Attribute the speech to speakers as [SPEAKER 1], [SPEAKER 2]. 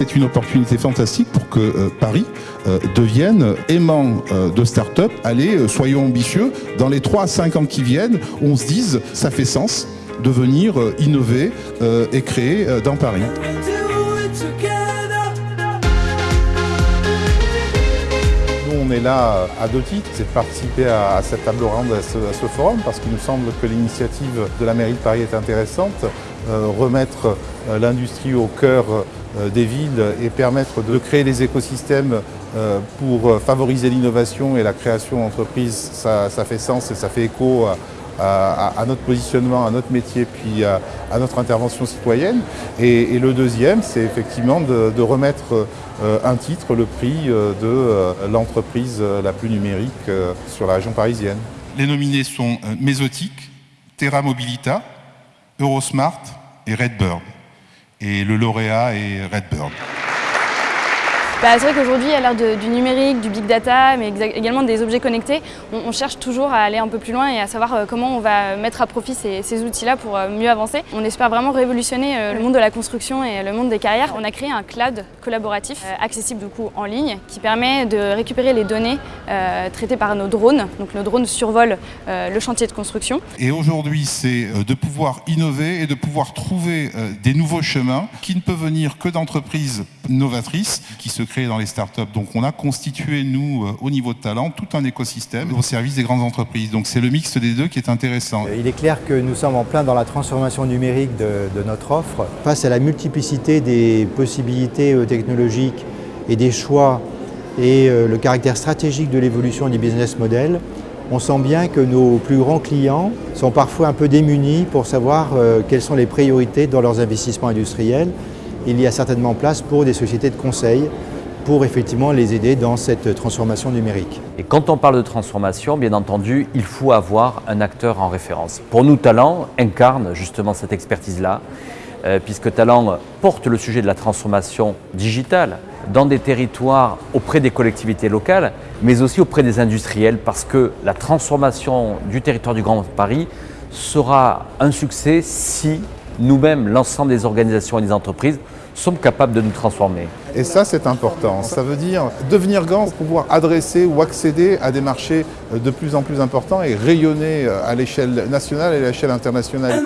[SPEAKER 1] c'est une opportunité fantastique pour que euh, Paris euh, devienne aimant euh, de start-up. Allez, soyons ambitieux. Dans les 3 à 5 ans qui viennent, on se dise, ça fait sens de venir innover et créer dans Paris.
[SPEAKER 2] Nous, on est là à deux titres, c'est de participer à, cette table ronde, à ce, forum, parce qu'il nous semble que l'initiative de la mairie de Paris est intéressante. Remettre l'industrie au cœur euh, des villes et permettre de créer des écosystèmes euh, pour euh, favoriser l'innovation et la création d'entreprises, ça, fait sens et ça fait écho à, notre positionnement, à notre métier, puis à, notre intervention citoyenne. Et, le deuxième, c'est effectivement de, remettre un titre, le prix de l'entreprise la plus numérique sur la région parisienne.
[SPEAKER 1] Les nominés sont Mesotic, Terra Mobilita, Eurosmart et Redbird et le lauréat est Redbird.
[SPEAKER 3] Bah, c'est vrai qu'aujourd'hui, à l'ère du numérique, du big data, mais également des objets connectés, on, cherche toujours à aller un peu plus loin et à savoir euh, comment on va mettre à profit ces, outils-là pour euh, mieux avancer. On espère vraiment révolutionner euh, le monde de la construction et le monde des carrières. On a créé un cloud collaboratif, accessible du coup en ligne, qui permet de récupérer les données traitées par nos drones. Donc nos drones survolent le chantier de construction.
[SPEAKER 1] Et aujourd'hui, c'est de pouvoir innover et de pouvoir trouver des nouveaux chemins qui ne peuvent venir que d'entreprises novatrices qui se dans les startups. Donc on a constitué, nous, euh, au niveau de talent, tout un écosystème au service des grandes entreprises. Donc c'est le mix des deux qui est intéressant.
[SPEAKER 4] Il est clair que nous sommes en plein dans la transformation numérique de, notre offre. Face à la multiplicité des possibilités euh, technologiques et des choix et euh, le caractère stratégique de l'évolution du business model, on sent bien que nos plus grands clients sont parfois un peu démunis pour savoir quelles sont les priorités dans leurs investissements industriels. Il y a certainement place pour des sociétés de conseil pour effectivement les aider dans cette transformation numérique.
[SPEAKER 5] Et quand on parle de transformation, bien entendu, il faut avoir un acteur en référence. Pour nous, Talent incarne justement cette expertise-là, euh, puisque Talent porte le sujet de la transformation digitale dans des territoires auprès des collectivités locales, mais aussi auprès des industriels, parce que la transformation du territoire du Grand Paris sera un succès si nous-mêmes, l'ensemble des organisations et des entreprises, sommes capables de nous transformer.
[SPEAKER 2] Et ça, c'est important. Ça veut dire devenir grand pour pouvoir adresser ou accéder à des marchés euh, de plus en plus importants et rayonner euh, à l'échelle nationale et à l'échelle internationale.